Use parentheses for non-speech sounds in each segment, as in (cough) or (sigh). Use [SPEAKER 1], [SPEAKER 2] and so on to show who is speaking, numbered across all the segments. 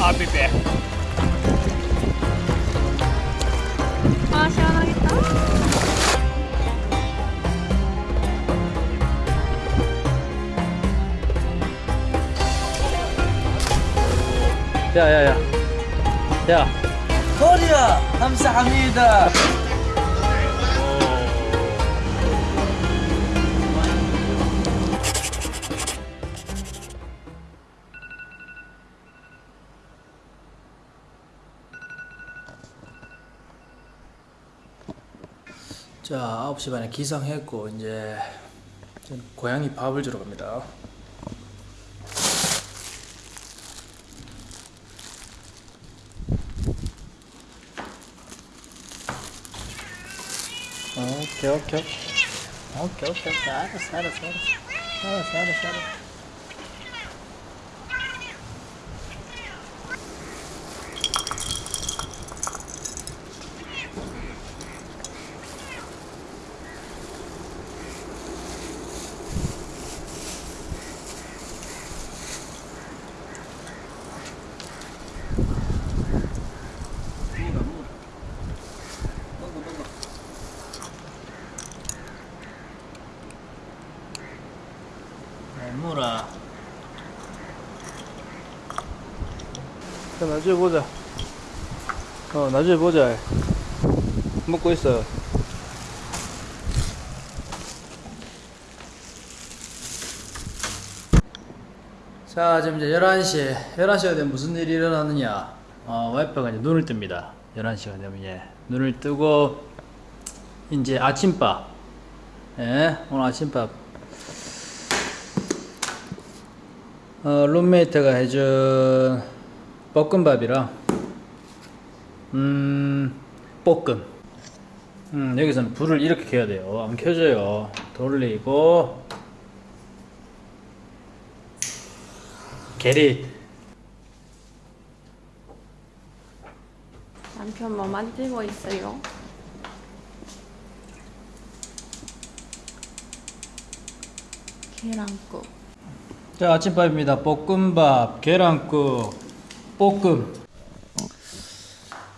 [SPEAKER 1] I'll be back.
[SPEAKER 2] 아 시원하겠다.
[SPEAKER 1] 야, 야, 야. 야.
[SPEAKER 3] كوريا همسة حميدة
[SPEAKER 1] 자, 9시 반에 기상했고 이제 고양이 밥을 주러 갑니다. 오케이, 오케이. 오케이, 오케이, 오케이. 알았어, 알았어, 알았어. 알았어, 알았어, 알았어. 물아. 자, 나중에 보자. 어, 나중에 보자. 먹고 있어. 자, 지금 이제 11시. 11시가 되면 무슨 일이 일어나느냐. 어, 와이프가 이제 눈을 뜹니다. 11시가 되면 이제 눈을 뜨고, 이제 아침밥. 예, 오늘 아침밥. 어, 룸메이트가 해준 볶음밥이랑, 음, 볶음. 음, 여기서는 불을 이렇게 켜야 돼요. 안 켜져요. 돌리고, 게릿.
[SPEAKER 2] 남편 뭐 만들고 있어요? 계란국.
[SPEAKER 1] 자, 아침밥입니다. 볶음밥, 계란국, 볶음.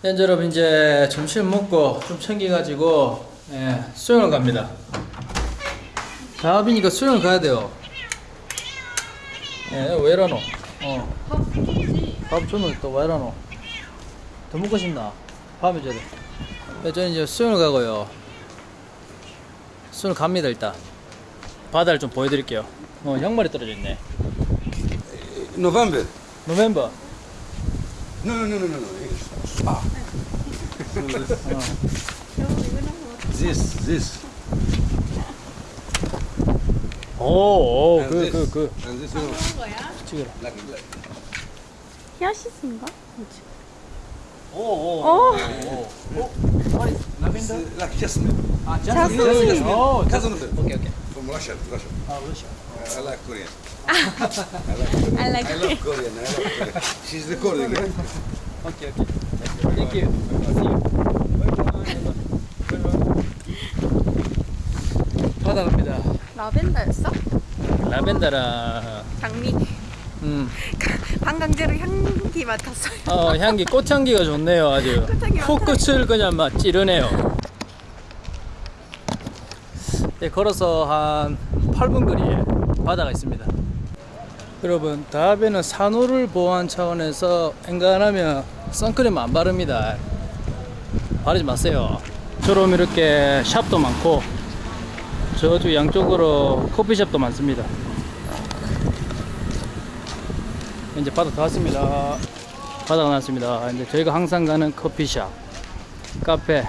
[SPEAKER 1] 네, 여러분 이제 점심 먹고 좀 챙겨가지고 예, 수영을 갑니다. 다빈이가 수영을 가야 돼요. 예, 왜 이러노? 어. 밥 주면 또왜 이러노? 더 먹고 싶나? 밥을 줘야 돼. 네, 저는 이제 수영을 가고요. 수영을 갑니다 일단. 바다를 좀 보여드릴게요. 어, 양말이 떨어져 있네.
[SPEAKER 4] November.
[SPEAKER 1] 노멤버.
[SPEAKER 4] No, no, no, no, no, no. Ah. this, this,
[SPEAKER 1] 오, 오,
[SPEAKER 4] and
[SPEAKER 1] 그,
[SPEAKER 4] this,
[SPEAKER 1] 그, 그.
[SPEAKER 4] and this. You know,
[SPEAKER 2] 거야?
[SPEAKER 1] 찍어라.
[SPEAKER 4] like, like.
[SPEAKER 2] 히아시스인가? 뭐지?
[SPEAKER 1] 오, 오,
[SPEAKER 2] 오.
[SPEAKER 1] 오.
[SPEAKER 4] This, uh, like jasmine.
[SPEAKER 1] 아,
[SPEAKER 2] 자스민.
[SPEAKER 1] 자스민. 오,
[SPEAKER 4] Cousin
[SPEAKER 1] 자스민.
[SPEAKER 4] of it.
[SPEAKER 1] 오케이, 오케이.
[SPEAKER 4] From Russia, Russia.
[SPEAKER 1] 아, 러시아.
[SPEAKER 4] Uh, I like Korean. I like Korean.
[SPEAKER 2] I like
[SPEAKER 4] I love Korean. I love Korean. She's recording. eh?
[SPEAKER 1] 오케이, 오케이. Thank you. 바다 갑니다.
[SPEAKER 2] 라벤더였어?
[SPEAKER 1] 라벤더랑,
[SPEAKER 2] 장미.
[SPEAKER 1] 음,
[SPEAKER 2] 방강제로 향기 맡았어요.
[SPEAKER 1] 어, 향기, 꽃향기가 좋네요, 아주.
[SPEAKER 2] 꽃향기
[SPEAKER 1] 코끝을 그냥 막 찌르네요. 네, 걸어서 한 8분 거리에 바다가 있습니다. 여러분, 다음에는 산호를 보호한 차원에서 엔간하면 선크림 안 바릅니다. 바르지 마세요. 저럼 이렇게 샵도 많고, 저쪽 양쪽으로 커피숍도 많습니다. 이제 바다 다 왔습니다. 바다가 났습니다. 이제 저희가 항상 가는 커피숍, 카페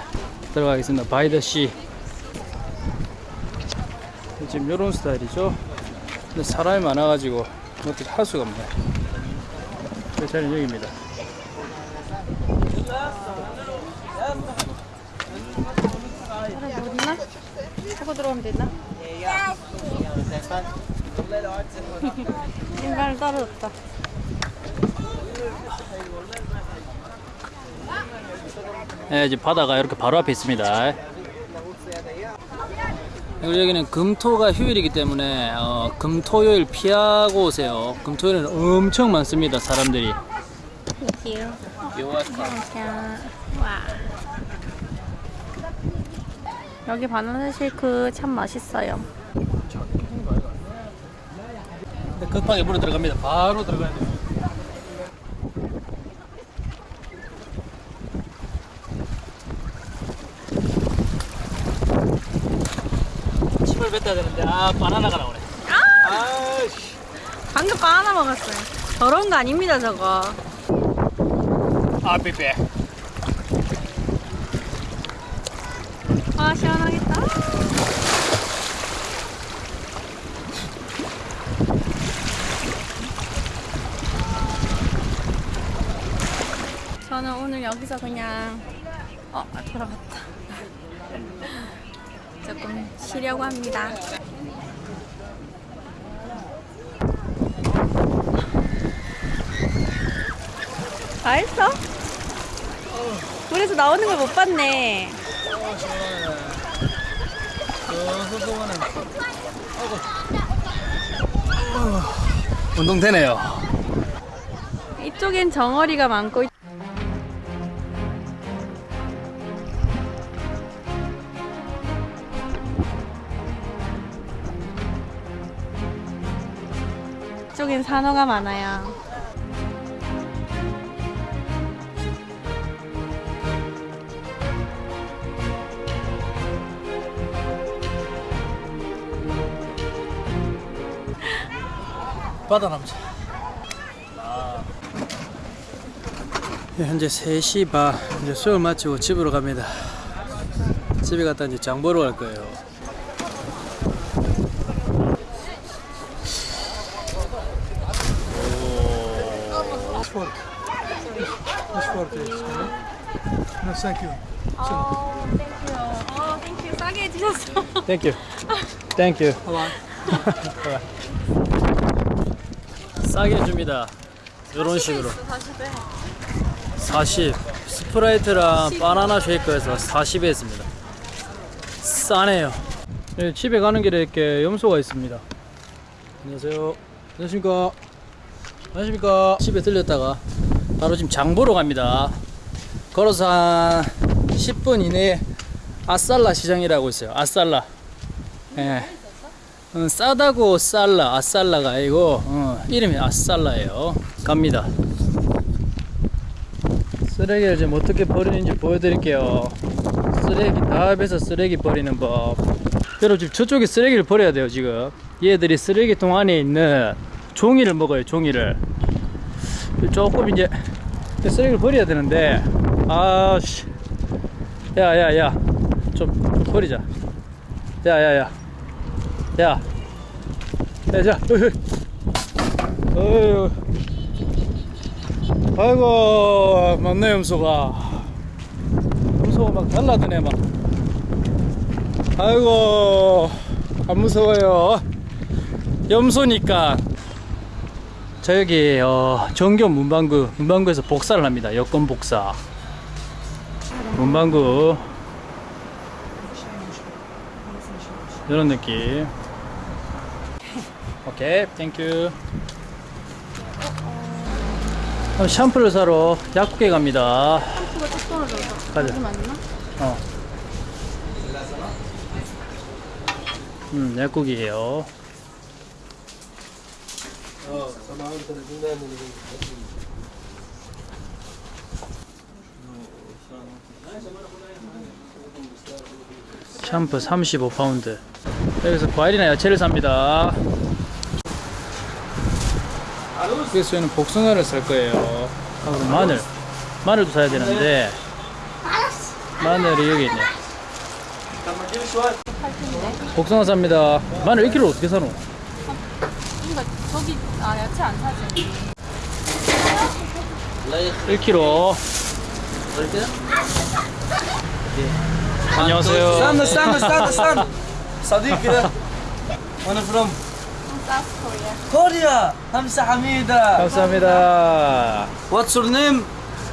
[SPEAKER 1] 들어가겠습니다. 바이더시. 지금 이런 스타일이죠. 근데 사람이 많아가지고 어떻게 할 수가 없네. 제 자리는 여기입니다.
[SPEAKER 2] 뭐 있나? 보고 들어오면 되나? 인간을 떨어졌다.
[SPEAKER 1] 네, 이제 바다가 이렇게 바로 앞에 있습니다. 그리고 여기는 금토가 휴일이기 때문에 어, 금토요일 피하고 오세요. 금토요일은 엄청 많습니다. 사람들이.
[SPEAKER 2] you.
[SPEAKER 3] You're welcome.
[SPEAKER 2] 이렇게. 와. 여기 바나나 쉐이크 참 맛있어요.
[SPEAKER 1] 급하게 물어 들어갑니다. 바로 들어가야 돼요. 침을 뱉어야 되는데 아 바나나가 나오네. 아씨.
[SPEAKER 2] 방금 바나나 먹었어요. 더러운 거 아닙니다, 저거.
[SPEAKER 1] 아 삐삐.
[SPEAKER 2] 아, 시원하겠다. 저는 오늘 여기서 그냥 어 돌아갔다. 조금 쉬려고 합니다. 다 했어? 물에서 나오는 걸 못 봤네.
[SPEAKER 1] 운동 되네요.
[SPEAKER 2] 이쪽엔 정어리가 많고 산호가 많아요.
[SPEAKER 1] 바다 남자. 네, 현재 3시 반 이제 수업 마치고 집으로 갑니다. 집에 갔다 이제 장 보러 갈 거예요.
[SPEAKER 2] 어, thank you. 어, thank you. 싸게 해주셨어.
[SPEAKER 1] Thank you. Thank you. 싸게 해줍니다. 이런 식으로. 40. 스프라이트랑 바나나 쉐이크에서 40에 했습니다. 싸네요. 네, 집에 가는 길에 이렇게 염소가 있습니다. 안녕하세요. 안녕하십니까. 안녕하십니까. 집에 들렸다가 바로 지금 장 보러 갑니다. 걸어서 한 10분 이내에 아살라 시장이라고 있어요. 아살라. 예. 어, 싸다고 살라, 아살라가 아니고 어, 이름이 아살라예요. 갑니다. 쓰레기를 지금 어떻게 버리는지 보여드릴게요. 쓰레기 다 합해서 쓰레기 버리는 법. 여러분 지금 저쪽에 쓰레기를 버려야 돼요 지금. 얘들이 쓰레기통 안에 있는 종이를 먹어요 종이를. 조금 이제 쓰레기를 버려야 되는데 아씨. 야야야. 좀, 좀 버리자. 야야야. 야. 야자 어휴 아이고 맞네 염소가. 염소가 막 달라드네 막. 아이고 안 무서워요. 염소니까 저 여기 어, 정교 문방구 문방구에서 복사를 합니다 여권 복사 문방구 이런 느낌 오케이 thank you 샴푸를 사러 약국에 갑니다
[SPEAKER 2] 샴푸가? 어.
[SPEAKER 1] 음, 약국이에요. 샴푸 35파운드. 여기서 과일이나 야채를 삽니다. 여기서 저는 복숭아를 살 거예요. 하고 마늘. 마늘도 사야 되는데, 마늘이 여기 있네. 복숭아 삽니다. 마늘 1kg 어떻게 사노?
[SPEAKER 2] 그러니까 저기 아 야채 안 사지.
[SPEAKER 1] 1kg. 안녕하세요.
[SPEAKER 3] استنى استنى استنى استنى صديق كده وانا فروم
[SPEAKER 2] 사우스 코리아.
[SPEAKER 3] كوريا همسة حميدة
[SPEAKER 1] 감사합니다.
[SPEAKER 3] واتس يور نيم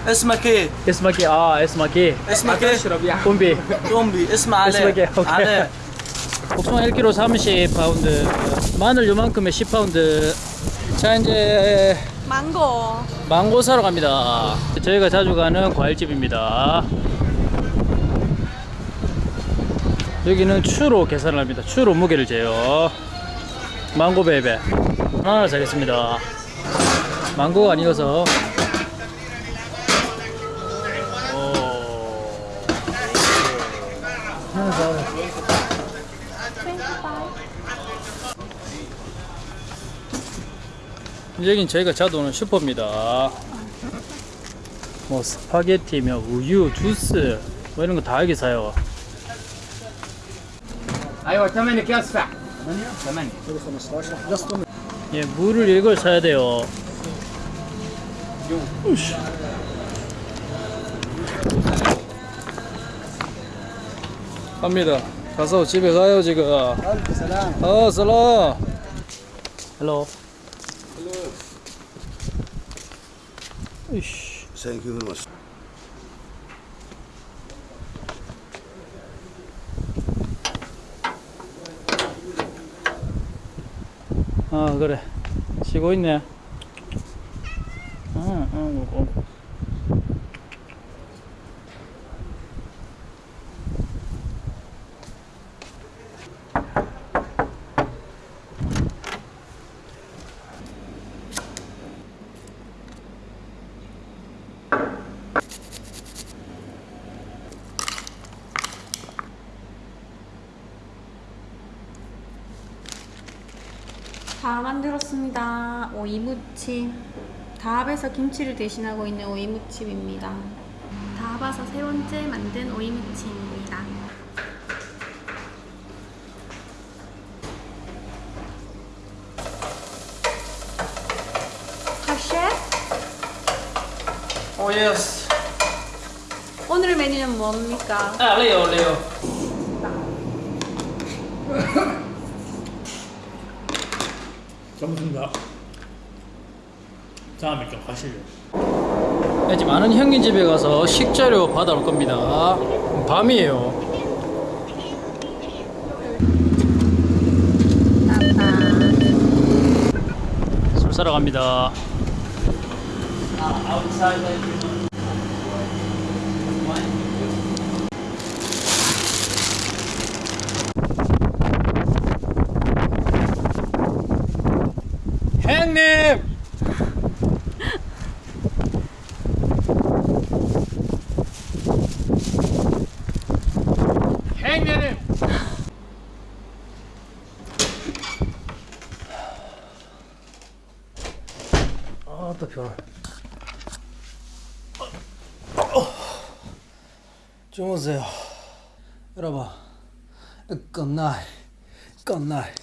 [SPEAKER 3] اسمك ايه؟
[SPEAKER 1] 에스마키, 아, 에스마키.
[SPEAKER 3] اسمك ايه؟
[SPEAKER 1] 콤비.
[SPEAKER 3] تومبي اسم علاء
[SPEAKER 1] اسمك ايه؟ اوكي.
[SPEAKER 3] علاء
[SPEAKER 1] 복숭아 1kg 30파운드. 마늘 요만큼에 10파운드. 자 이제
[SPEAKER 2] 망고.
[SPEAKER 1] 망고 사러 갑니다. 저희가 자주 가는 과일집입니다. 여기는 추로 계산을 합니다. 추로 무게를 재요. 망고 베베 하나 사겠습니다. 망고가 아니어서 오. 하나 사. 여긴 저희가 자주 오는 슈퍼입니다. 뭐 스파게티며 우유, 주스 뭐 이런 거 다 여기 사요.
[SPEAKER 5] 아이고 잠만요 기어스파 잠만요
[SPEAKER 1] 예 물을 이걸 사야 돼요. 우씨. 갑니다. 가서 집에 가요 지금. 그 어 살라 헬로 이씨.
[SPEAKER 4] Thank you very much.
[SPEAKER 1] 아 그래. 쉬고 있네. 응, 응, 응.
[SPEAKER 2] 다 만들었습니다. 오이무침. 다합에서 김치를 대신하고 있는 오이무침입니다. 다합에서 세 번째 만든 오이무침입니다. 하셰?
[SPEAKER 1] Oh yes.
[SPEAKER 2] 오늘의 메뉴는 뭡니까?
[SPEAKER 1] 아 레오 레오. (laughs)
[SPEAKER 6] 잘못습니다 다음에 좀 가실래요?
[SPEAKER 1] 지금 아는 형님 집에 가서 식재료 받아올 겁니다. 밤이에요. 술 사러 갑니다. 형 변화. 주무세요. 여러분, 끝날, 끝날.